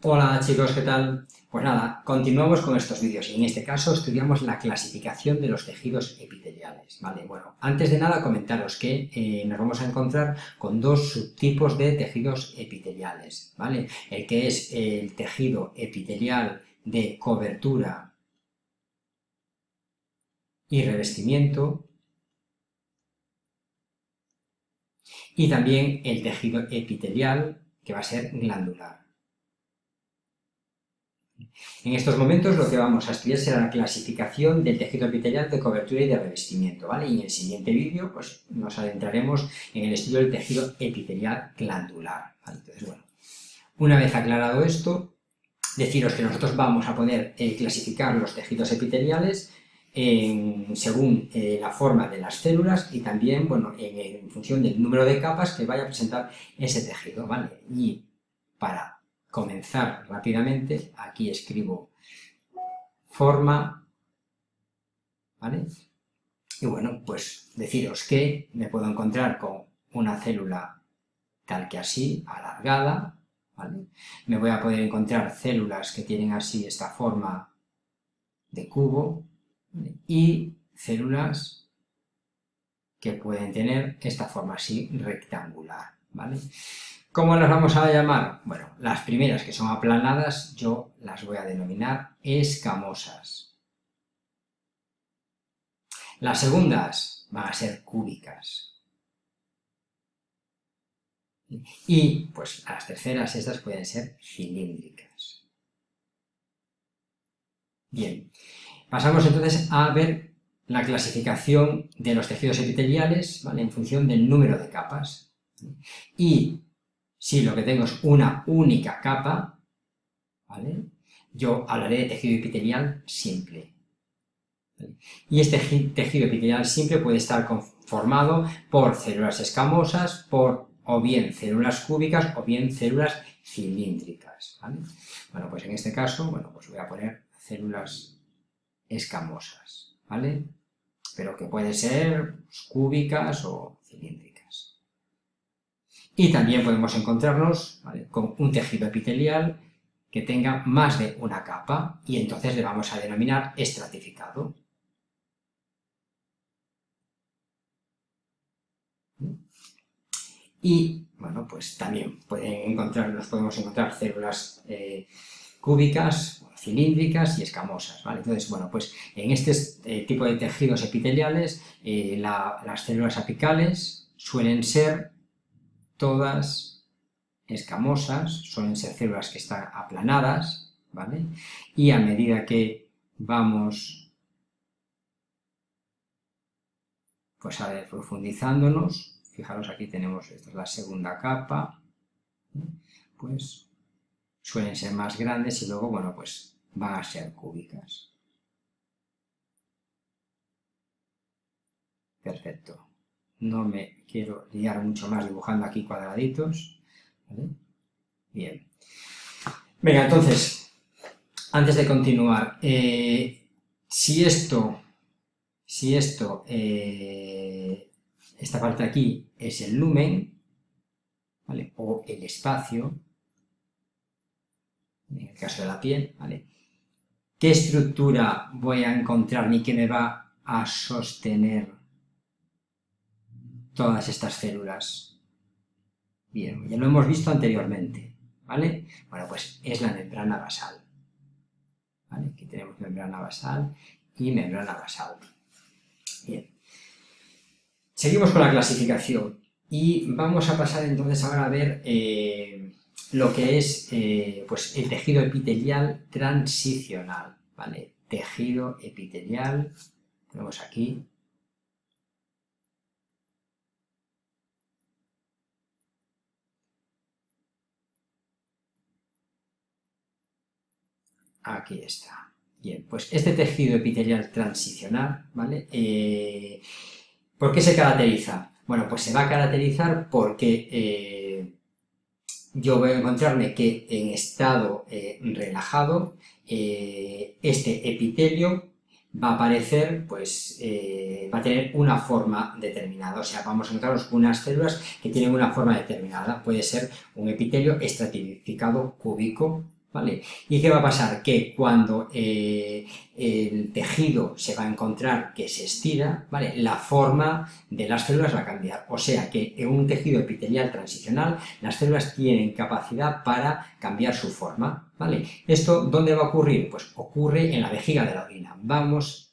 Hola chicos, ¿qué tal? Pues nada, continuamos con estos vídeos y en este caso estudiamos la clasificación de los tejidos epiteliales, ¿vale? Bueno, antes de nada comentaros que eh, nos vamos a encontrar con dos subtipos de tejidos epiteliales, ¿vale? El que es el tejido epitelial de cobertura y revestimiento y también el tejido epitelial que va a ser glandular. En estos momentos lo que vamos a estudiar será la clasificación del tejido epitelial de cobertura y de revestimiento, ¿vale? Y en el siguiente vídeo pues, nos adentraremos en el estudio del tejido epitelial glandular, Entonces, bueno, una vez aclarado esto, deciros que nosotros vamos a poder eh, clasificar los tejidos epiteliales según eh, la forma de las células y también, bueno, en, función del número de capas que vaya a presentar ese tejido, ¿vale? Y para comenzar rápidamente, aquí escribo forma, ¿vale? Y bueno, pues deciros que me puedo encontrar con una célula tal que así, alargada, ¿vale? Me voy a poder encontrar células que tienen así esta forma de cubo y células que pueden tener esta forma así rectangular, ¿vale? ¿Cómo las vamos a llamar? Bueno, las primeras que son aplanadas yo las voy a denominar escamosas. Las segundas van a ser cúbicas. Y, pues, las terceras, estas pueden ser cilíndricas. Bien, pasamos entonces a ver la clasificación de los tejidos epiteliales, ¿vale? En función del número de capas. Y si lo que tengo es una única capa, ¿vale? yo hablaré de tejido epitelial simple. Y este tejido epitelial simple puede estar conformado por células escamosas, por o bien células cúbicas o bien células cilíndricas. Bueno, pues en este caso, bueno, pues voy a poner células escamosas, ¿vale? Pero que pueden ser cúbicas o cilíndricas. Y también podemos encontrarnos con un tejido epitelial que tenga más de una capa y entonces le vamos a denominar estratificado. Y, bueno, pues también pueden encontrar, nos podemos encontrar células eh, cúbicas, cilíndricas y escamosas, Entonces, bueno, pues en este eh, tipo de tejidos epiteliales, eh, las células apicales suelen ser todas escamosas, suelen ser células que están aplanadas, ¿vale? Y a medida que vamos pues a ver, profundizándonos, fijaros aquí tenemos, esta es la segunda capa, pues suelen ser más grandes y luego, bueno, pues van a ser cúbicas. Perfecto no me quiero liar mucho más dibujando aquí cuadraditos, Bien. Venga, entonces, antes de continuar, eh, si esto, si esto, eh, esta parte aquí es el lumen, ¿vale? o el espacio, en el caso de la piel, ¿vale? ¿Qué estructura voy a encontrar ni qué me va a sostener todas estas células. Bien, ya lo hemos visto anteriormente, ¿vale? Bueno, pues es la membrana basal. ¿Vale? Aquí tenemos membrana basal y membrana basal. Bien. Seguimos con la clasificación y vamos a pasar entonces ahora a ver eh, lo que es eh, pues el tejido epitelial transicional, ¿vale? Tejido epitelial, tenemos aquí Aquí está. Bien, pues este tejido epitelial transicional, ¿vale? Eh, ¿Por qué se caracteriza? Bueno, pues se va a caracterizar porque eh, yo voy a encontrarme que en estado eh, relajado este epitelio va a aparecer, pues va a tener una forma determinada, o sea, vamos a encontrarnos unas células que tienen una forma determinada, puede ser un epitelio estratificado cúbico, ¿vale? ¿Y qué va a pasar? Que cuando eh, el tejido se va a encontrar que se estira, ¿vale? La forma de las células va a cambiar. O sea que en un tejido epitelial transicional las células tienen capacidad para cambiar su forma, ¿vale? ¿Esto dónde va a ocurrir? Pues ocurre en la vejiga de la orina. Vamos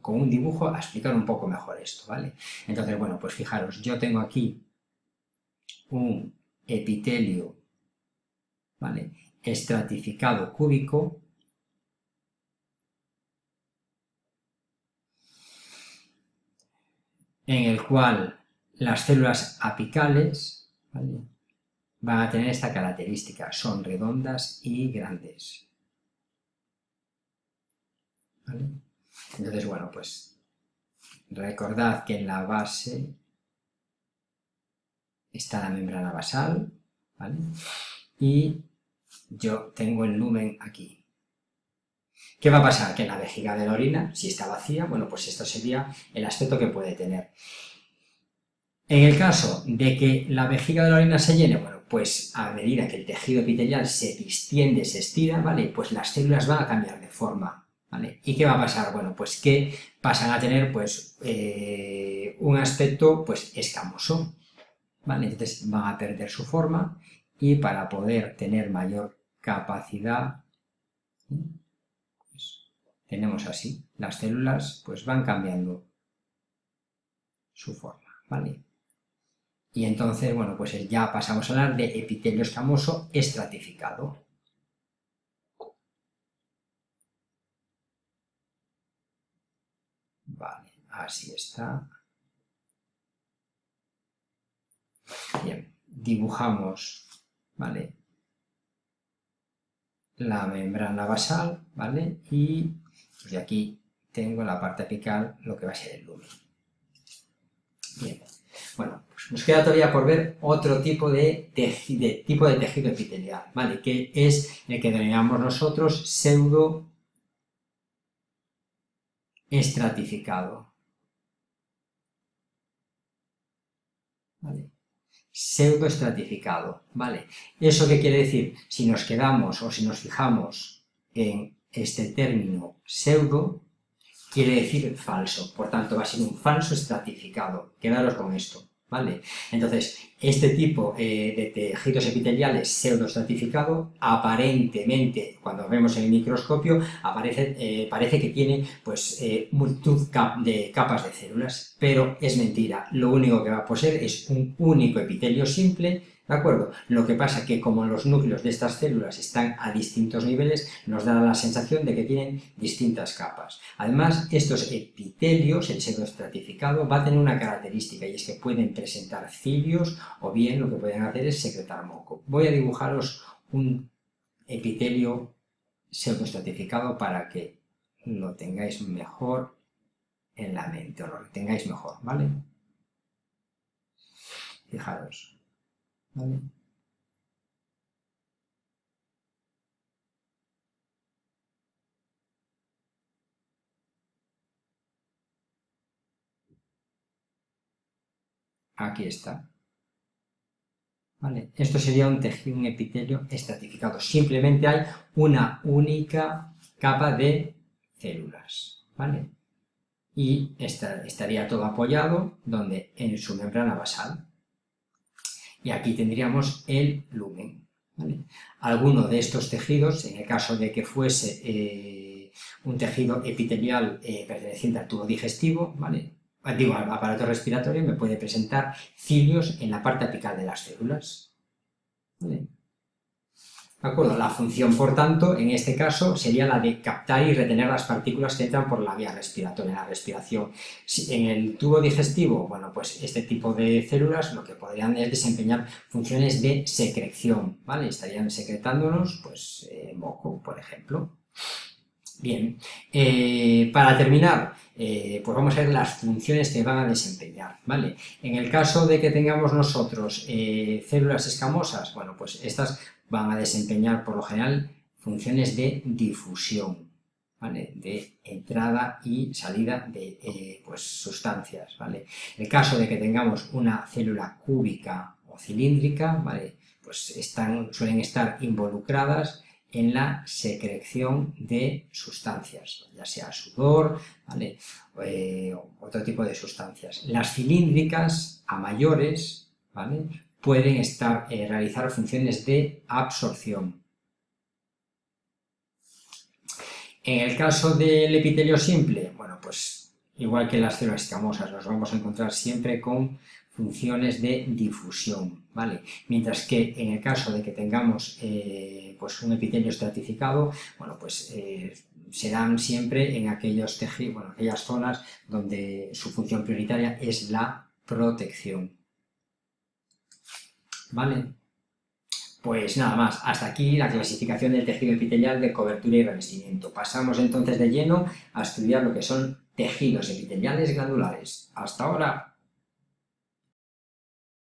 con un dibujo a explicar un poco mejor esto, ¿vale? Entonces, bueno, pues fijaros, yo tengo aquí un epitelio, ¿vale? estratificado cúbico, en el cual las células apicales van a tener esta característica, son redondas y grandes. Entonces, bueno, pues recordad que en la base está la membrana basal, ¿vale? Y yo tengo el lumen aquí. ¿Qué va a pasar? Que la vejiga de la orina, si está vacía, bueno, pues esto sería el aspecto que puede tener. En el caso de que la vejiga de la orina se llene, bueno, pues a medida que el tejido epitelial se distiende, se estira, ¿vale? Pues las células van a cambiar de forma, ¿vale? ¿Y qué va a pasar? Bueno, pues que pasan a tener, pues, eh, un aspecto, pues, escamoso, ¿vale? Entonces van a perder su forma y para poder tener mayor capacidad, pues, tenemos así, las células pues van cambiando su forma, ¿vale? Y entonces, bueno, pues ya pasamos a hablar de epitelio escamoso estratificado. Vale, así está. Bien, dibujamos ¿vale? La membrana basal, ¿vale? Y de aquí tengo la parte apical, lo que va a ser el lumen. Bien, bueno, pues nos queda todavía por ver otro tipo de, de, tipo de tejido epitelial, ¿vale? Que es el que denominamos nosotros pseudo estratificado. ¿Vale? Pseudoestratificado, ¿vale? ¿Eso qué quiere decir? Si nos quedamos o si nos fijamos en este término pseudo, quiere decir falso, por tanto va a ser un falso estratificado, quedaros con esto, ¿vale? Entonces, este tipo eh, de tejidos epiteliales pseudoestratificado, aparentemente, cuando vemos en el microscopio, aparece, eh, parece que tiene pues, eh, multitud de capas de células, pero es mentira. Lo único que va a poseer es un único epitelio simple, ¿De acuerdo? Lo que pasa que como los núcleos de estas células están a distintos niveles, nos da la sensación de que tienen distintas capas. Además, estos epitelios, el pseudoestratificado, va a tener una característica y es que pueden presentar cilios o bien lo que pueden hacer es secretar moco. Voy a dibujaros un epitelio pseudoestratificado para que lo tengáis mejor en la mente, o lo tengáis mejor, ¿vale? Fijaros. Aquí está. Esto sería un tejido, un epitelio estratificado. Simplemente hay una única capa de células. ¿Vale? Y estaría todo apoyado donde en su membrana basal y aquí tendríamos el lumen. Alguno de estos tejidos, en el caso de que fuese eh, un tejido epitelial eh, perteneciente al tubo digestivo, ¿vale? Digo, al aparato respiratorio, me puede presentar cilios en la parte apical de las células. ¿De acuerdo? La función, por tanto, en este caso, sería la de captar y retener las partículas que entran por la vía respiratoria, la respiración. en el tubo digestivo, bueno, pues este tipo de células lo que podrían es desempeñar funciones de secreción, ¿vale? Estarían secretándonos, pues, eh, moco, por ejemplo. Bien, eh, para terminar, eh, pues vamos a ver las funciones que van a desempeñar, ¿vale? En el caso de que tengamos nosotros células escamosas, bueno, pues estas van a desempeñar por lo general funciones de difusión, ¿vale? de entrada y salida de eh, pues, sustancias. ¿vale? En el caso de que tengamos una célula cúbica o cilíndrica, ¿vale? pues están, suelen estar involucradas en la secreción de sustancias, ya sea sudor, ¿vale? Eh, otro tipo de sustancias. Las cilíndricas, a mayores, ¿vale? pueden estar, eh, realizar funciones de absorción. En el caso del epitelio simple, bueno, pues igual que las células escamosas, nos vamos a encontrar siempre con funciones de difusión, ¿vale? Mientras que en el caso de que tengamos eh, pues un epitelio estratificado, bueno, pues eh, serán siempre en aquellos tejidos, bueno, aquellas zonas donde su función prioritaria es la protección. ¿Vale? Pues nada más, hasta aquí la clasificación del tejido epitelial de cobertura y revestimiento. Pasamos entonces de lleno a estudiar lo que son tejidos epiteliales glandulares. ¡Hasta ahora!